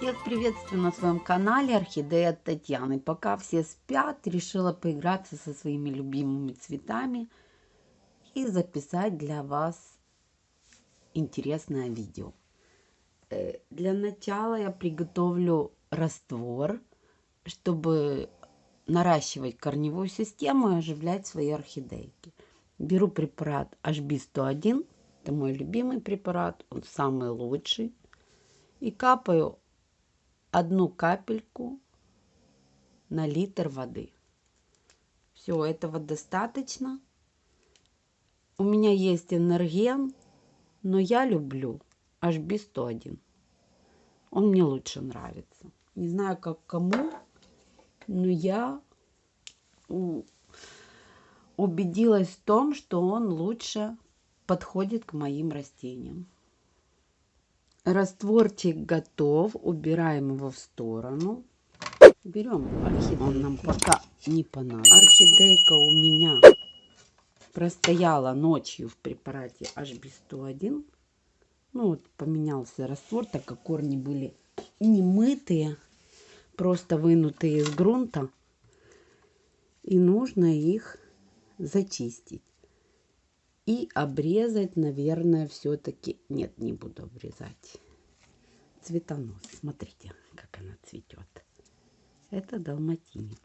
Всех приветствую на своем канале Орхидея Татьяны. Пока все спят, решила поиграться со своими любимыми цветами и записать для вас интересное видео. Э, для начала я приготовлю раствор, чтобы наращивать корневую систему и оживлять свои орхидейки. Беру препарат HB101, это мой любимый препарат, он самый лучший. И капаю одну капельку на литр воды. Все, этого достаточно. У меня есть энерген, но я люблю HB101. Он мне лучше нравится. Не знаю, как кому, но я убедилась в том, что он лучше подходит к моим растениям. Растворчик готов. Убираем его в сторону. Берем орхидейку. Он нам пока не понадобится. Орхидейка у меня простояла ночью в препарате HB101. Ну вот поменялся раствор, так как корни были не мытые, просто вынутые из грунта. И нужно их зачистить. И обрезать, наверное, все-таки... Нет, не буду обрезать. Цветонос. Смотрите, как она цветет. Это далматинец.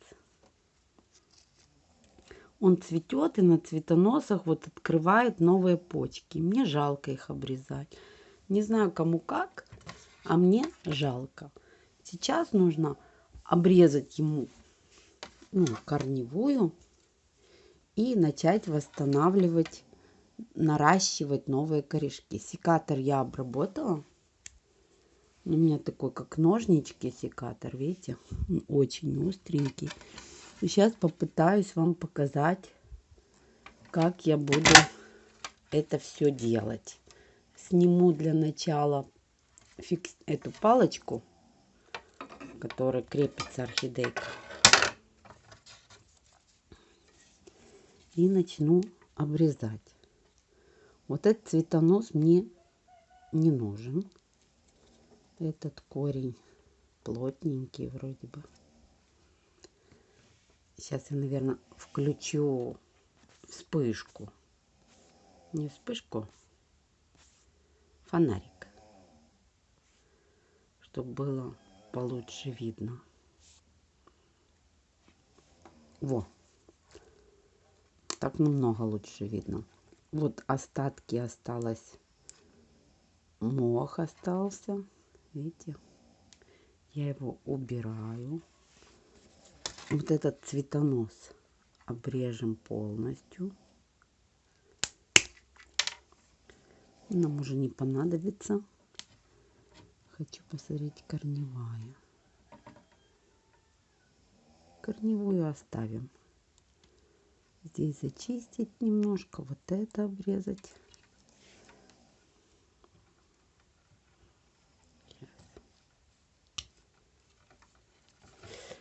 Он цветет и на цветоносах вот открывает новые почки. Мне жалко их обрезать. Не знаю, кому как, а мне жалко. Сейчас нужно обрезать ему ну, корневую и начать восстанавливать наращивать новые корешки. Секатор я обработала. У меня такой, как ножнички секатор, видите? Очень остренький. Сейчас попытаюсь вам показать, как я буду это все делать. Сниму для начала фикс... эту палочку, которая крепится орхидейка. И начну обрезать. Вот этот цветонос мне не нужен. Этот корень плотненький вроде бы. Сейчас я, наверное, включу вспышку. Не вспышку, фонарик. Чтобы было получше видно. Во. Так намного лучше видно. Вот остатки осталось. Мох остался. Видите? Я его убираю. Вот этот цветонос обрежем полностью. Нам уже не понадобится. Хочу посмотреть корневая. Корневую оставим здесь зачистить немножко, вот это обрезать.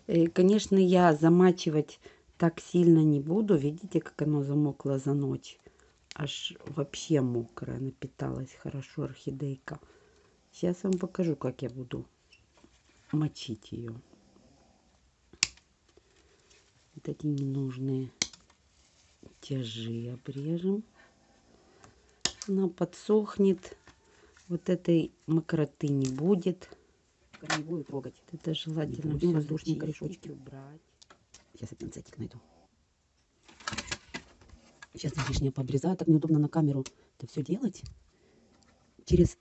И, конечно, я замачивать так сильно не буду. Видите, как оно замокло за ночь? Аж вообще мокрая, напиталась хорошо орхидейка. Сейчас вам покажу, как я буду мочить ее. Вот эти ненужные тяжи обрежем. Она подсохнет. Вот этой мокроты не будет. Корневую трогать. Это желательно все воздушные корешочки убрать. Сейчас я пинцетик найду. Сейчас лишнее пообрезаю. Так неудобно на камеру это все делать. Через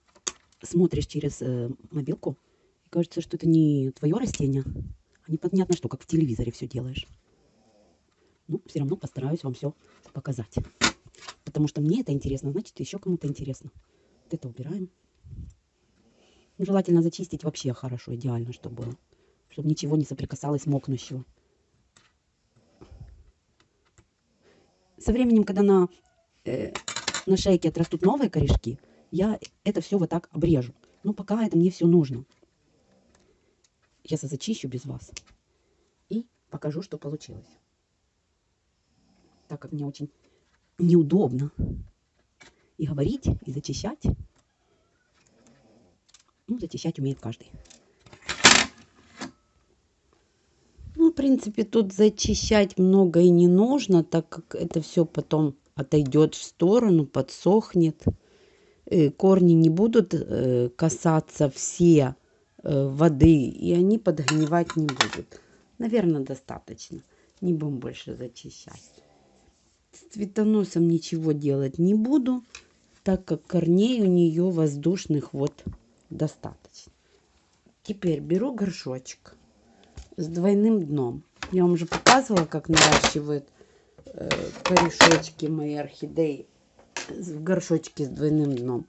смотришь через э, мобилку и кажется, что это не твое растение, а непонятно что, как в телевизоре все делаешь. Ну, все равно постараюсь вам все показать. Потому что мне это интересно, значит, еще кому-то интересно. Вот это убираем. Ну, желательно зачистить вообще хорошо, идеально, чтобы было. Чтобы ничего не соприкасалось мокнущего. Со временем, когда на, э, на шейке отрастут новые корешки, я это все вот так обрежу. Но пока это мне все нужно. Сейчас я зачищу без вас. И покажу, что получилось так как мне очень неудобно и говорить, и зачищать. Ну, зачищать умеет каждый. в принципе, тут зачищать много и не нужно, так как это все потом отойдет в сторону, подсохнет. Э, корни не будут э, касаться все э, воды, и они подгнивать не будут. Наверное, достаточно. Не будем больше зачищать. Цветоносом ничего делать не буду, так как корней у нее воздушных вот достаточно. Теперь беру горшочек с двойным дном. Я вам уже показывала, как наращивают э, корешочки мои орхидеи в горшочке с двойным дном.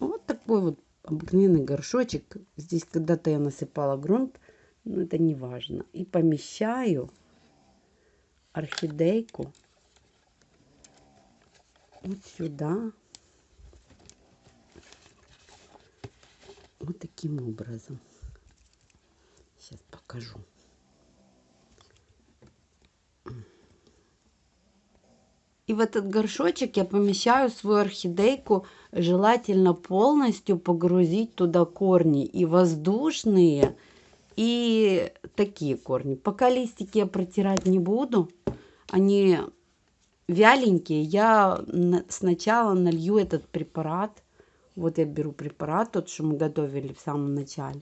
Вот такой вот обыкновенный горшочек. Здесь когда-то я насыпала грунт, но это не важно. И помещаю орхидейку вот сюда. Вот таким образом. Сейчас покажу. И в этот горшочек я помещаю свою орхидейку, желательно полностью погрузить туда корни и воздушные, и такие корни. Пока листики я протирать не буду, они вяленькие. Я сначала налью этот препарат, вот я беру препарат, тот, что мы готовили в самом начале,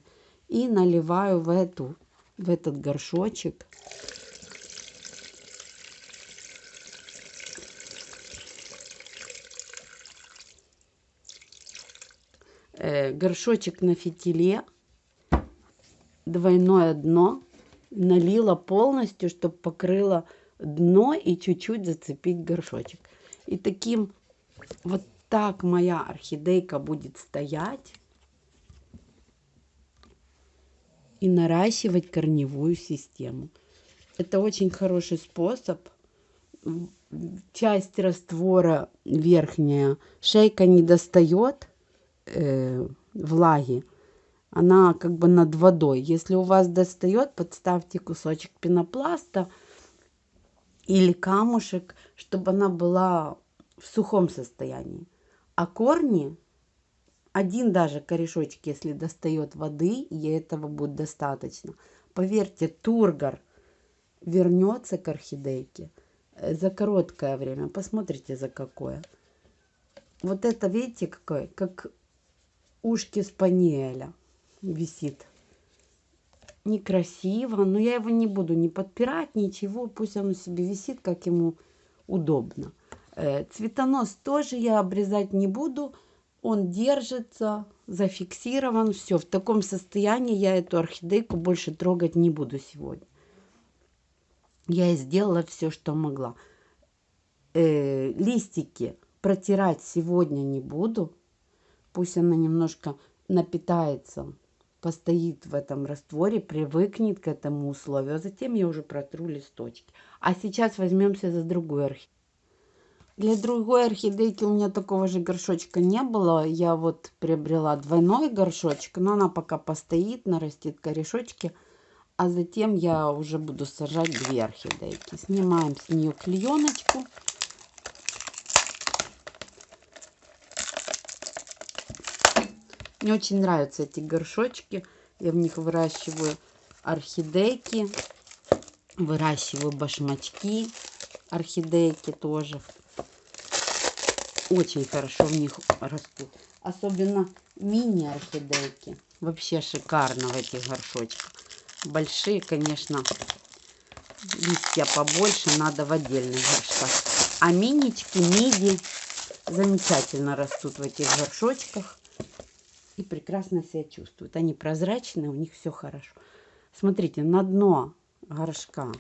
и наливаю в, эту, в этот горшочек. Э, горшочек на фитиле, двойное дно, налила полностью, чтобы покрыло дно и чуть-чуть зацепить горшочек. И таким вот так моя орхидейка будет стоять и наращивать корневую систему. Это очень хороший способ. Часть раствора верхняя, шейка не достает э, влаги, она как бы над водой. Если у вас достает, подставьте кусочек пенопласта или камушек, чтобы она была в сухом состоянии. А корни один даже корешочек, если достает воды, и этого будет достаточно. Поверьте, тургор вернется к орхидейке э, за короткое время. Посмотрите, за какое. Вот это, видите, какое? Как ушки спаниеля висит. Некрасиво, но я его не буду не подпирать, ничего. Пусть оно себе висит, как ему удобно. Э, цветонос тоже я обрезать не буду он держится, зафиксирован, все. В таком состоянии я эту орхидейку больше трогать не буду сегодня. Я сделала все, что могла. Э, листики протирать сегодня не буду. Пусть она немножко напитается, постоит в этом растворе, привыкнет к этому условию. А затем я уже протру листочки. А сейчас возьмемся за другую орхидею. Для другой орхидейки у меня такого же горшочка не было. Я вот приобрела двойной горшочек, но она пока постоит, нарастит корешочки. А затем я уже буду сажать две орхидейки. Снимаем с нее клееночку. Мне очень нравятся эти горшочки. Я в них выращиваю орхидейки, выращиваю башмачки, орхидейки тоже очень хорошо в них растут. Особенно мини-орхидейки. Вообще шикарно в этих горшочках. Большие, конечно, листья побольше надо в отдельных горшках. А минички, миди замечательно растут в этих горшочках. И прекрасно себя чувствуют. Они прозрачные, у них все хорошо. Смотрите, на дно горшка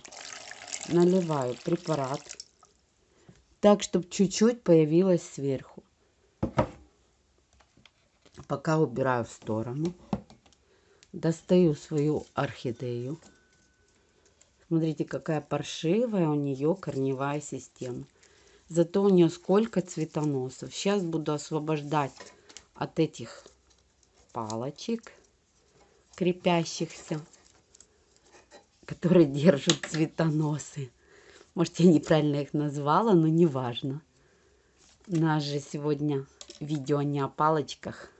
наливаю препарат так, чтобы чуть-чуть появилось сверху. Пока убираю в сторону. Достаю свою орхидею. Смотрите, какая паршивая у нее корневая система. Зато у нее сколько цветоносов. Сейчас буду освобождать от этих палочек крепящихся, которые держат цветоносы. Может, я неправильно их назвала, но неважно. У нас же сегодня видео не о палочках,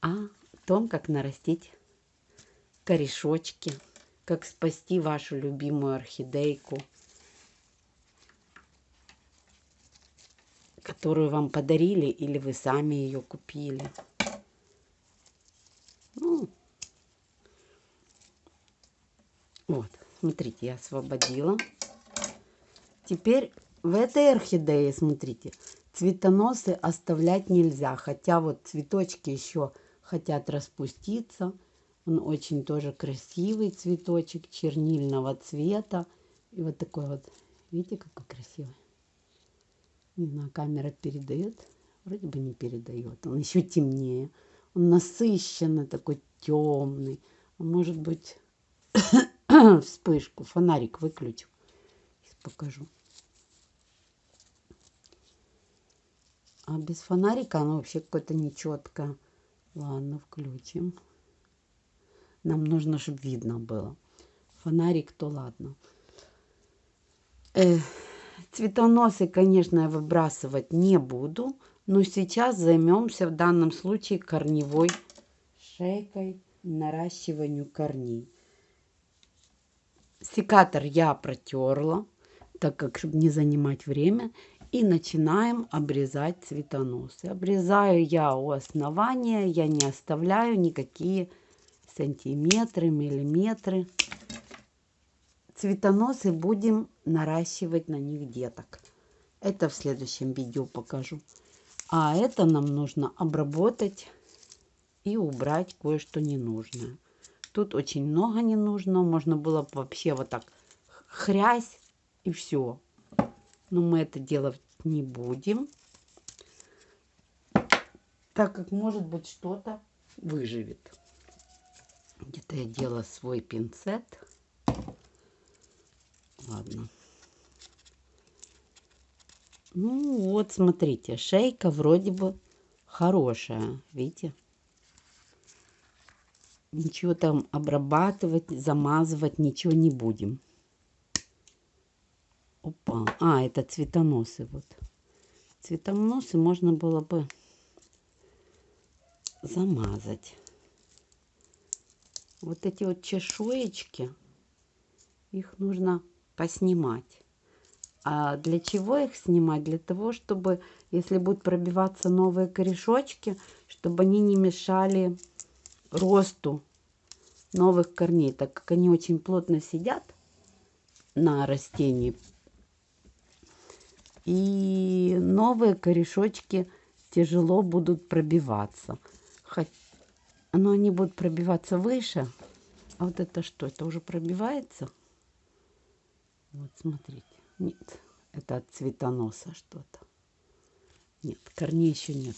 а о том, как нарастить корешочки как спасти вашу любимую орхидейку, которую вам подарили или вы сами ее купили. Ну, вот, смотрите, я освободила. Теперь в этой орхидее, смотрите, цветоносы оставлять нельзя. Хотя вот цветочки еще хотят распуститься. Он очень тоже красивый цветочек, чернильного цвета. И вот такой вот, видите, какой красивый. Не знаю, камера передает. Вроде бы не передает. Он еще темнее. Он насыщенный, такой темный. Может быть, вспышку, фонарик выключу. Сейчас покажу. А без фонарика оно вообще какое-то нечеткое. Ладно, включим. Нам нужно, чтобы видно было. Фонарик, то ладно. Э, цветоносы, конечно, я выбрасывать не буду. Но сейчас займемся в данном случае корневой шейкой, наращиванию корней. Секатор я протерла, так как, чтобы не занимать время. И начинаем обрезать цветоносы. Обрезаю я у основания, я не оставляю никакие сантиметры, миллиметры. Цветоносы будем наращивать на них деток. Это в следующем видео покажу. А это нам нужно обработать и убрать кое-что ненужное. Тут очень много ненужного. Можно было бы вообще вот так хрясь и все. Но мы это делать не будем. Так как может быть что-то выживет. Где-то я делала свой пинцет. Ладно. Ну вот, смотрите, шейка вроде бы хорошая, видите? Ничего там обрабатывать, замазывать, ничего не будем. Опа, а, это цветоносы вот. Цветоносы можно было бы замазать. Вот эти вот чешуечки, их нужно поснимать. А для чего их снимать? Для того, чтобы, если будут пробиваться новые корешочки, чтобы они не мешали росту новых корней, так как они очень плотно сидят на растении. И новые корешочки тяжело будут пробиваться. Но они будут пробиваться выше. А вот это что? Это уже пробивается? Вот смотрите. Нет, это от цветоноса что-то. Нет, корней еще нет.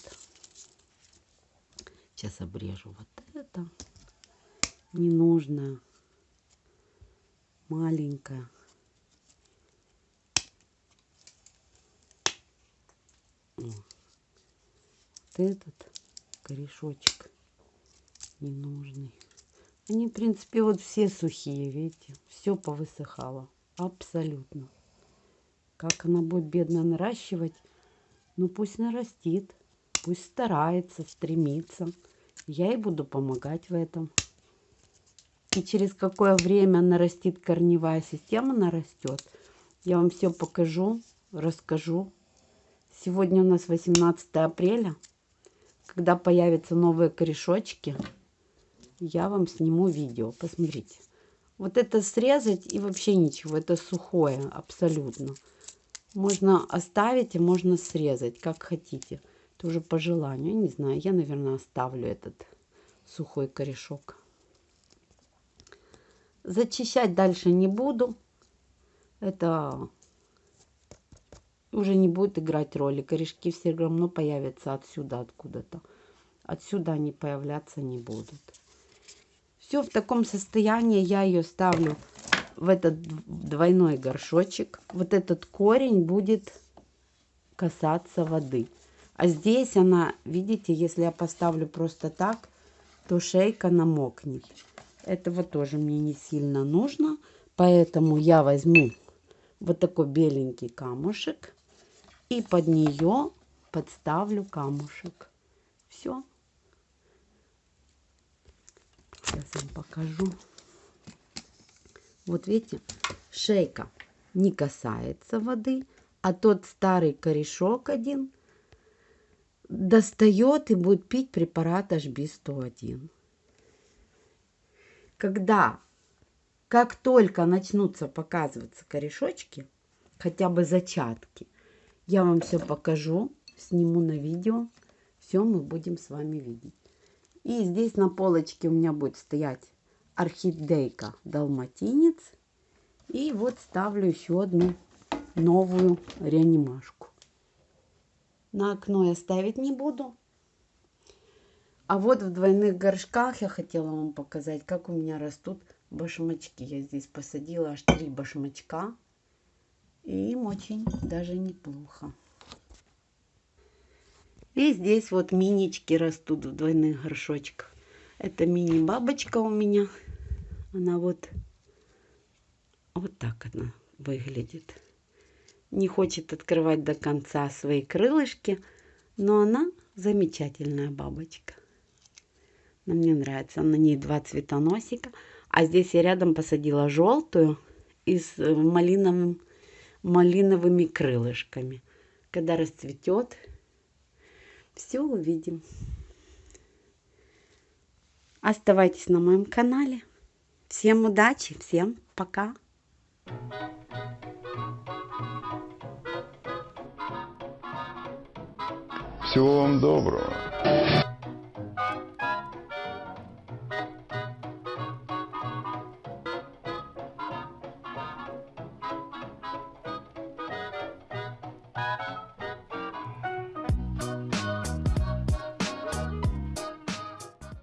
Сейчас обрежу вот это. Ненужное. Маленькое. Вот этот корешочек ненужный. Они, в принципе, вот все сухие, видите. Все повысыхало. Абсолютно. Как она будет бедно наращивать? Ну пусть нарастит, пусть старается, стремится. Я ей буду помогать в этом. И через какое время нарастит корневая система, нарастет. Я вам все покажу, расскажу. Сегодня у нас 18 апреля. Когда появятся новые корешочки, я вам сниму видео. Посмотрите. Вот это срезать и вообще ничего. Это сухое абсолютно. Можно оставить и можно срезать, как хотите. Тоже по желанию. Не знаю, я, наверное, оставлю этот сухой корешок. Зачищать дальше не буду. Это уже не будет играть роли. Корешки все равно появятся отсюда, откуда-то. Отсюда они появляться не будут. Все в таком состоянии я ее ставлю в этот двойной горшочек. Вот этот корень будет касаться воды. А здесь она, видите, если я поставлю просто так, то шейка намокнет. Этого тоже мне не сильно нужно. Поэтому я возьму вот такой беленький камушек и под нее подставлю камушек. Все. Сейчас вам покажу. Вот видите, шейка не касается воды, а тот старый корешок один достает и будет пить препарат HB101. Когда, как только начнутся показываться корешочки, хотя бы зачатки, я вам все покажу, сниму на видео, все мы будем с вами видеть. И здесь на полочке у меня будет стоять орхидейка далматинец. И вот ставлю еще одну новую реанимашку. На окно я ставить не буду. А вот в двойных горшках я хотела вам показать, как у меня растут башмачки. Я здесь посадила аж три башмачка. И им очень даже неплохо. И здесь вот минички растут в двойных горшочках. Это мини-бабочка у меня. Она вот, вот так она выглядит. Не хочет открывать до конца свои крылышки, но она замечательная бабочка. Она мне нравится. На ней два цветоносика. А здесь я рядом посадила желтую и с э, малиновым, малиновыми крылышками. Когда расцветет, все увидим. Оставайтесь на моем канале. Всем удачи, всем пока. Всего вам доброго.